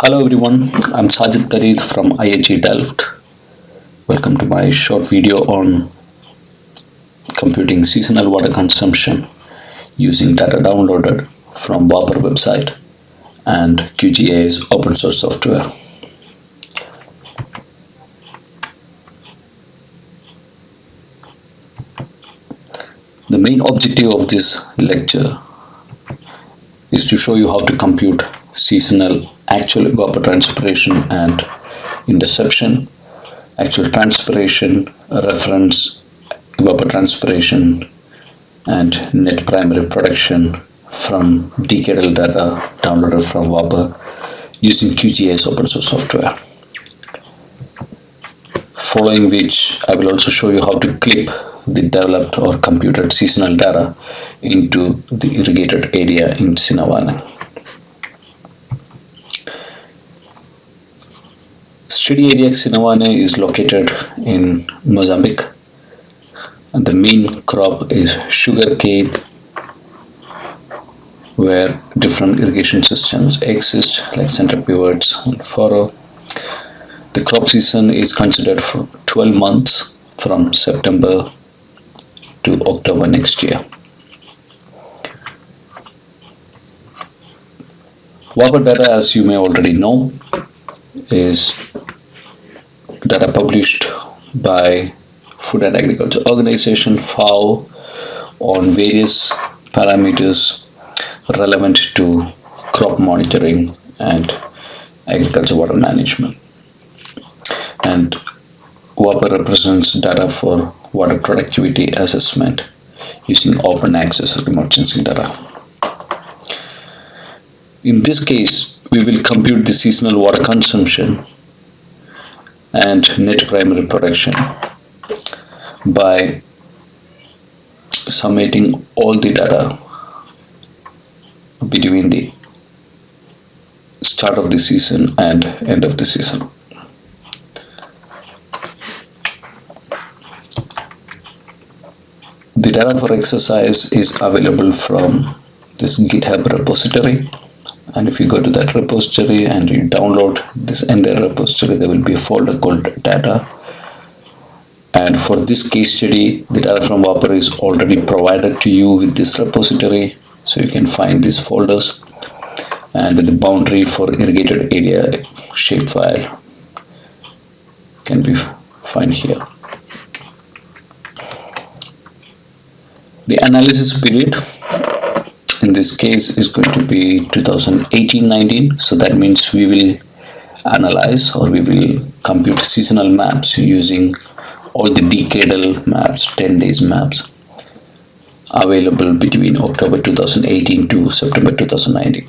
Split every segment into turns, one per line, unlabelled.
Hello everyone, I'm Sajid Pareeth from IHE Delft. Welcome to my short video on computing seasonal water consumption using data downloaded from WaPOR website and QGIS open source software. The main objective of this lecture is to show you how to compute seasonal actual evapotranspiration and interception, actual transpiration, reference evapotranspiration, and net primary production from decadal data downloaded from WaPOR using QGIS open source software. Following which, I will also show you how to clip the developed or computed seasonal data into the irrigated area in Xinavane. Study area Xinavane is located in Mozambique the main crop is sugar cane where different irrigation systems exist like center pivots and furrow. The crop season is considered for 12 months from September to October next year. Data, as you may already know, is data published by Food and Agriculture Organization FAO on various parameters relevant to crop monitoring and agriculture water management. And WaPOR represents data for water productivity assessment using open access remote sensing data. In this case, we will compute the seasonal water consumption and net primary production by summating all the data between the start of the season and end of the season. The data for exercise is available from this GitHub repository and if you go to that repository and you download this entire repository there will be a folder called data. And for this case study the data from WaPOR is already provided to you with this repository. So you can find these folders and the boundary for irrigated area shapefile can be found here. The analysis period in this case is going to be 2018-19 so that means we will analyze or we will compute seasonal maps using all the decadal maps 10 days maps available between October 2018 to September 2019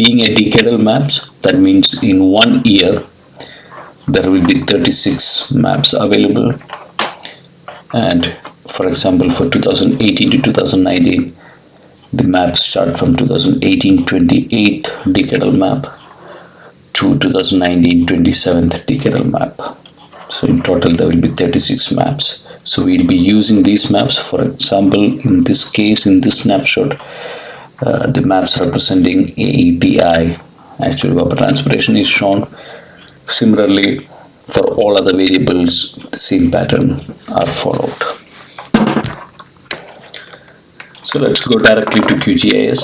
being a decadal maps that means in one year there will be 36 maps available. And for example for 2018 to 2019 the maps start from 2018-28 decadal map to 2019 27th decadal map. So in total there will be 36 maps. So we'll be using these maps. For example in this case in this snapshot uh, the maps representing AETI actually evapotranspiration is shown. Similarly for all other variables the same pattern are followed so let's go directly to QGIS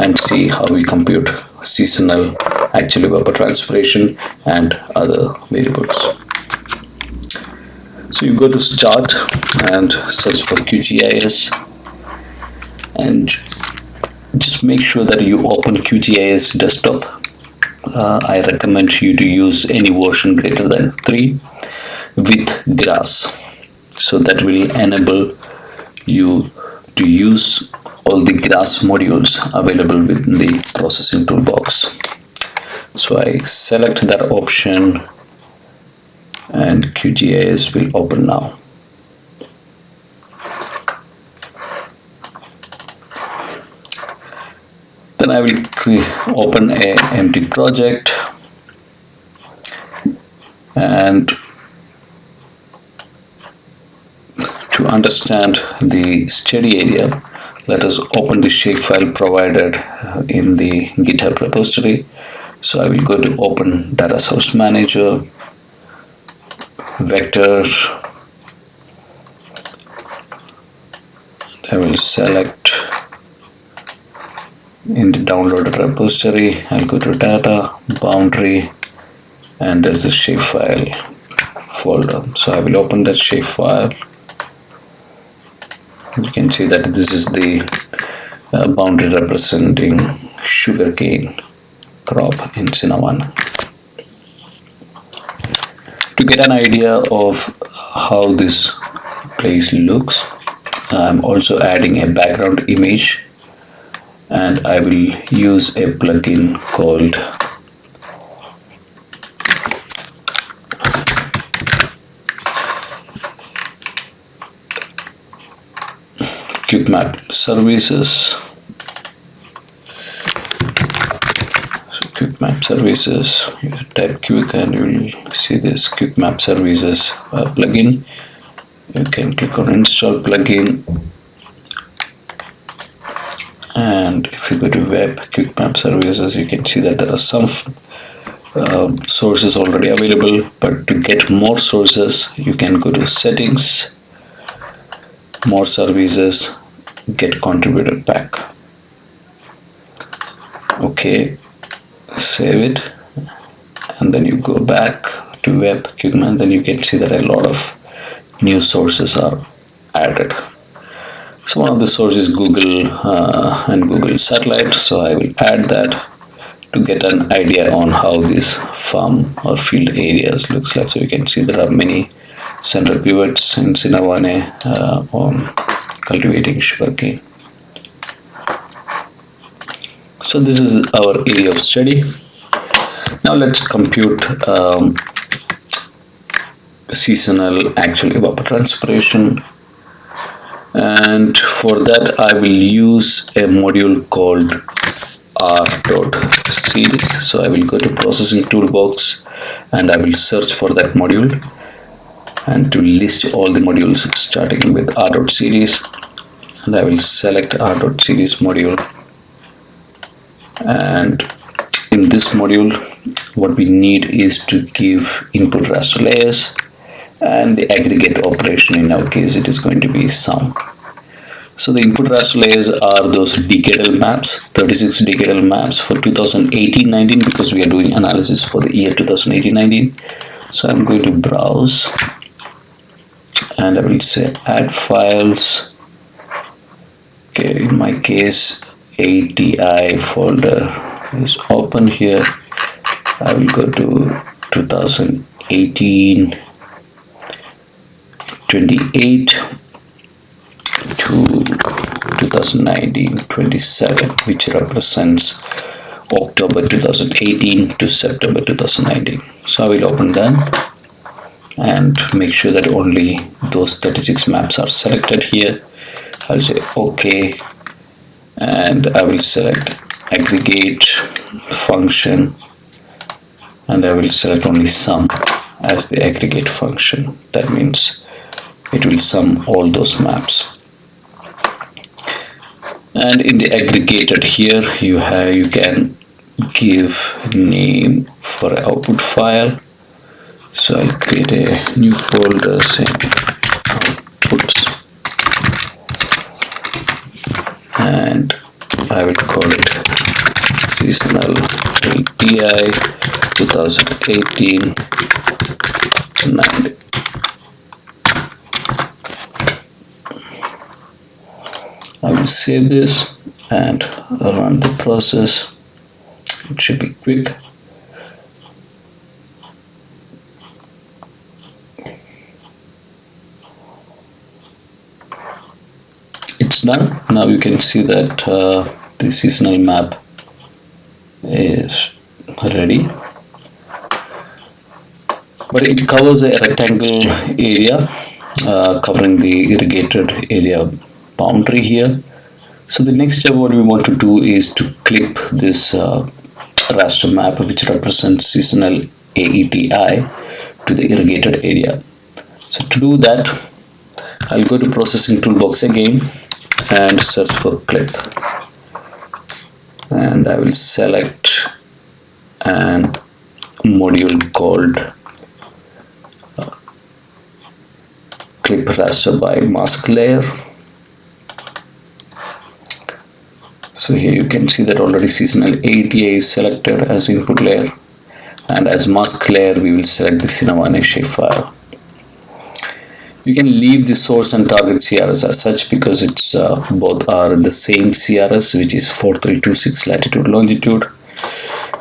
and see how we compute seasonal actual evapotranspiration and other variables. So you go to start and search for QGIS and just make sure that you open QGIS desktop. Uh, I recommend you to use any version greater than 3 with grass so that will enable you to use all the grass modules available within the processing toolbox. So I select that option and QGIS will open now. Then I will open a empty project and to understand the study area let us open the shapefile provided uh, in the github repository. So I will go to open data source manager vector I will select in the downloaded repository. I'll go to data boundary and there's a shapefile folder. So I will open that shapefile you can see that this is the uh, boundary representing sugarcane crop in Xinavane to get an idea of how this place looks I'm also adding a background image and I will use a plugin called QuickMap services. So QuickMap services. You type quick and you will see this QuickMap services uh, plugin. You can click on install plugin. And if you go to web quick map services you can see that there are some uh, sources already available. But to get more sources you can go to settings more services get contributed back. Okay save it and then you go back to web QuickMap then you can see that a lot of new sources are added. So one of the sources Google uh, and Google satellite. So I will add that to get an idea on how this farm or field areas looks like. So you can see there are many central pivots in Xinavane uh, on cultivating sugarcane so this is our area of study. Now let's compute um, seasonal actual evapotranspiration. And for that I will use a module called r dot series so I will go to processing toolbox and I will search for that module and to list all the modules starting with r dot series. And I will select r dot series module. And in this module what we need is to give input raster layers and the aggregate operation in our case it is going to be sum so the input raster layers are those decadal maps 36 decadal maps for 2018-19 because we are doing analysis for the year 2018-19 so I'm going to browse and I will say add files. Okay in my case ATI folder is open here. I will go to 2018 28 to 2019 27 which represents October 2018 to September 2019 so I will open them and make sure that only those 36 maps are selected here. I'll say OK. And I will select aggregate function and I will select only sum as the aggregate function. That means it will sum all those maps. And in the aggregated here you have you can give name for output file so I'll create a new folder saying outputs. And I will call it seasonal AETI 2018 90 I will save this and run the process. It should be quick it's done. Now you can see that uh, the seasonal map is ready. But it covers a rectangle area uh, covering the irrigated area boundary here. So the next step what we want to do is to clip this uh, raster map which represents seasonal AETI to the irrigated area. So to do that I'll go to processing toolbox again and search for clip. And I will select an module called uh, clip raster by mask layer. So here you can see that already seasonal AETA is selected as input layer. And as mask layer we will select the Xinavane shapefile you can leave the source and target CRS as such because it's uh, both are the same CRS which is 4326 latitude longitude.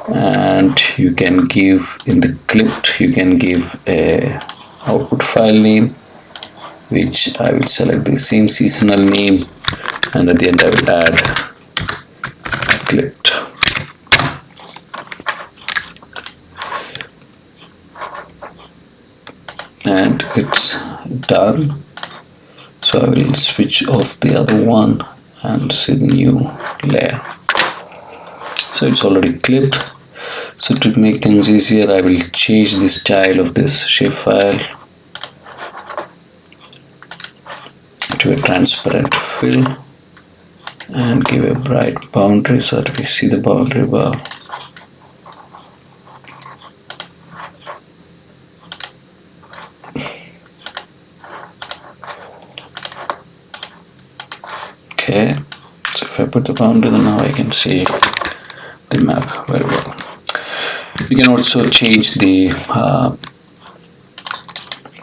And you can give in the clipped you can give a output file name which I will select the same seasonal name. And at the end I will add clipped. And it's done. So I will switch off the other one and see the new layer. So it's already clipped. So to make things easier I will change the style of this shape shapefile to a transparent fill and give a bright boundary so that we see the boundary well okay so if I put the boundary then now I can see the map very well. You can also change the uh,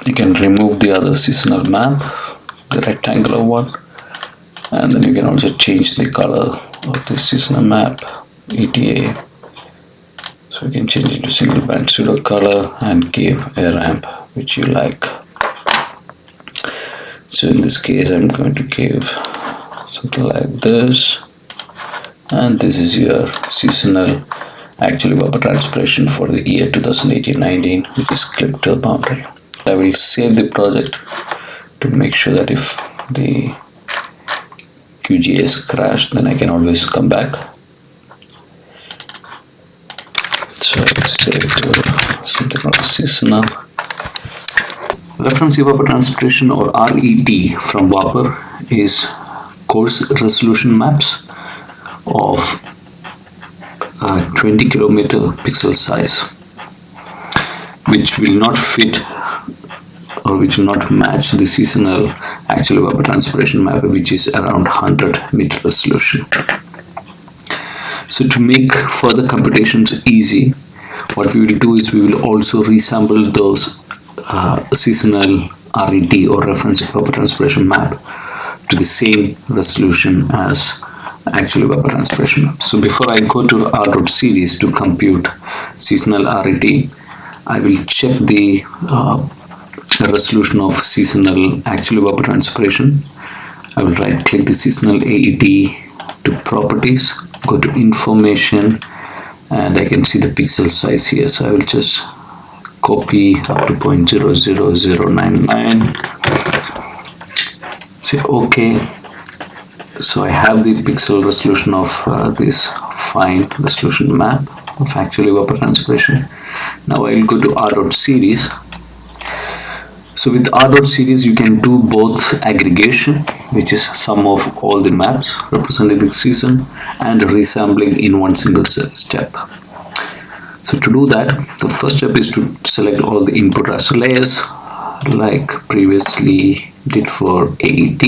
you can remove the other seasonal map the rectangular one and then you can also change the color of the seasonal map ETA so you can change it to single band pseudo color and give a ramp which you like. So in this case I'm going to give something like this. And this is your seasonal actually evapotranspiration for the year 2018-19 which is clipped to the boundary. I will save the project to make sure that if the QGIS crashed then I can always come back. So save to something called seasonal. Reference evapotranspiration or RET from WaPOR is coarse resolution maps of uh, 20 kilometer pixel size which will not fit or which will not match the seasonal actual evapotranspiration map which is around 100 meter resolution. So to make further computations easy what we will do is we will also resample those uh, seasonal RET or reference vapor evapotranspiration map to the same resolution as actual evapotranspiration map. So before I go to R series to compute seasonal RET, I will check the uh, resolution of seasonal actual evapotranspiration. I will right click the seasonal AET to properties, go to information and I can see the pixel size here. So I will just copy up to 0.00099 say OK so I have the pixel resolution of uh, this fine resolution map of actual evapotranspiration now I will go to R dot series. So with R dot series you can do both aggregation which is sum of all the maps representing the season and resampling in one single step. So to do that the first step is to select all the input raster layers like previously did for AET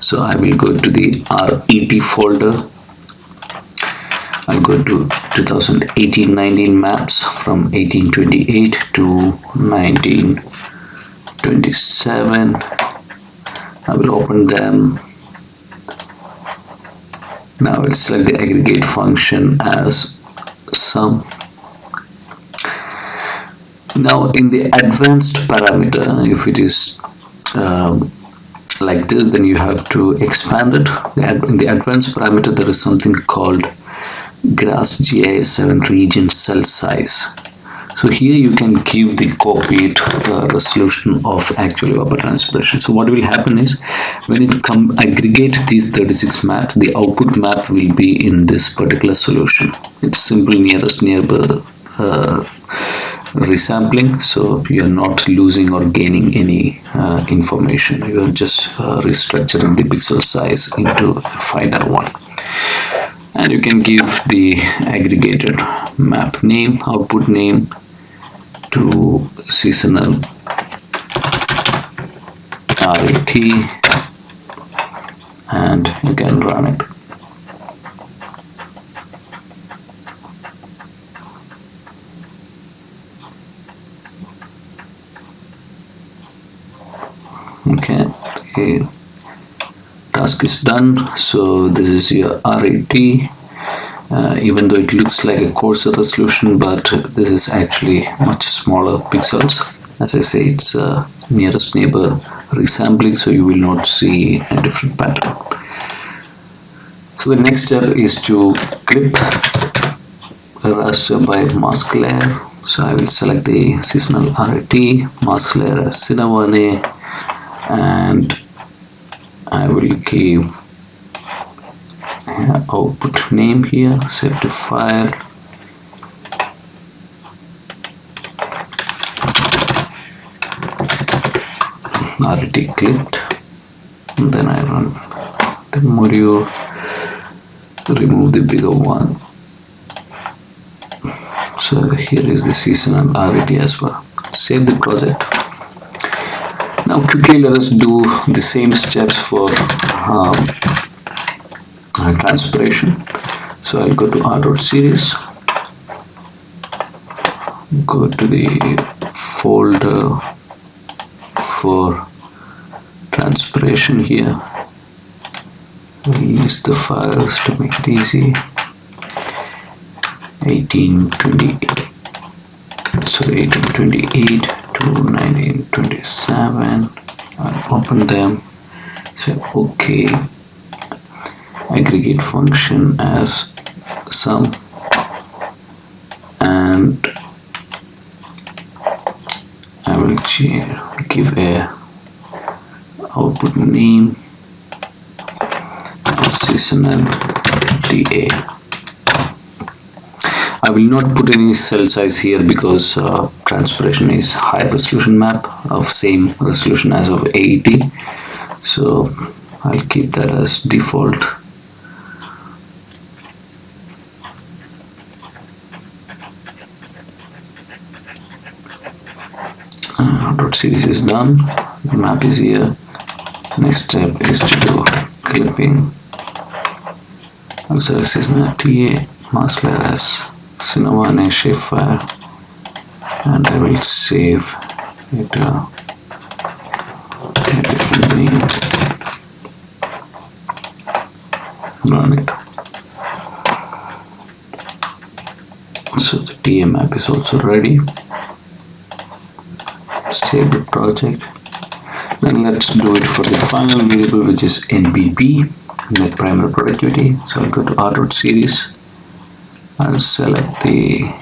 so I will go to the RET folder. I'll go to 2018-19 maps from 1828 to 1927 I will open them. Now I will select the aggregate function as sum. Now in the advanced parameter if it is um, like this then you have to expand it. In the advanced parameter there is something called GRASS GIS 7 region cell size. So here you can give the copied uh, resolution of actual evapotranspiration so what will happen is when it come aggregate these 36 map the output map will be in this particular solution. It's simple nearest neighbor uh, resampling so you're not losing or gaining any uh, information. You're just uh, restructuring the pixel size into a finer one. And you can give the aggregated map name output name to seasonal RAT and you can run it okay the task is done. So this is your RAT uh, even though it looks like a coarser resolution but this is actually much smaller pixels. As I say it's uh, nearest neighbor resampling so you will not see a different pattern. So the next step is to clip a raster by mask layer. So I will select the seasonal RAT mask layer as Xinavane and I will give output name here save to file. Already clicked. And then I run the Morio remove the bigger one. So here is the seasonal RAT as well save the project now quickly let us do the same steps for um, transpiration. So I'll go to R dot series. Go to the folder for transpiration here. List the files to make it easy. 1828 so 1828 to 1927 I'll open them say okay. Aggregate function as sum and I will give a output name seasonal DA I will not put any cell size here because uh, transpiration is high resolution map of same resolution as of AET so I'll keep that as default. Dot series is done. The map is here. Next step is to do clipping. Also this is my TA mask layer as Xinavane shapefile and I will save it uh, run it so the TA map is also ready. Save the project. Then let's do it for the final variable which is npp net primary productivity. So I'll go to r series I'll select the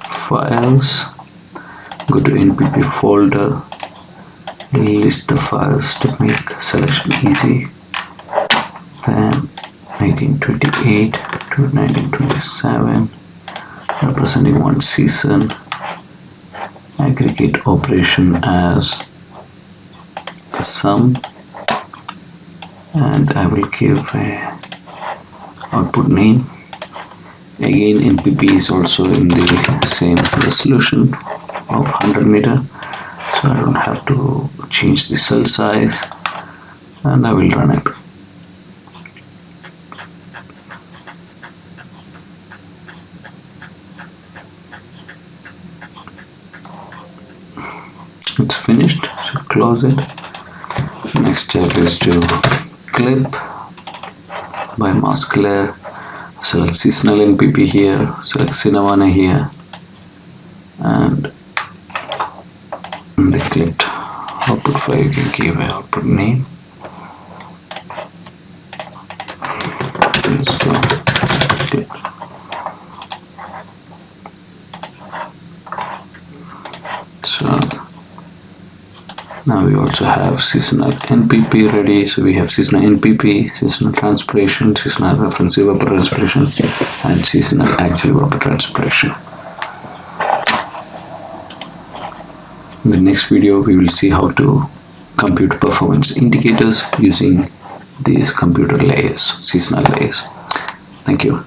files go to npp folder list the files to make selection easy. Then 1928 to 1927 representing one season. Aggregate operation as a sum. And I will give a output name again NPP is also in the same resolution of 100 meter. So I don't have to change the cell size and I will run it. It's finished. So close it. Next step is to clip by mask layer select seasonal npp here select Xinavane here and the clipped output file you can give output name let's go clip. so now we also have seasonal NPP ready so we have seasonal NPP seasonal transpiration seasonal reference evapotranspiration and seasonal actual evapotranspiration in the next video we will see how to compute performance indicators using these computer layers seasonal layers Thank you.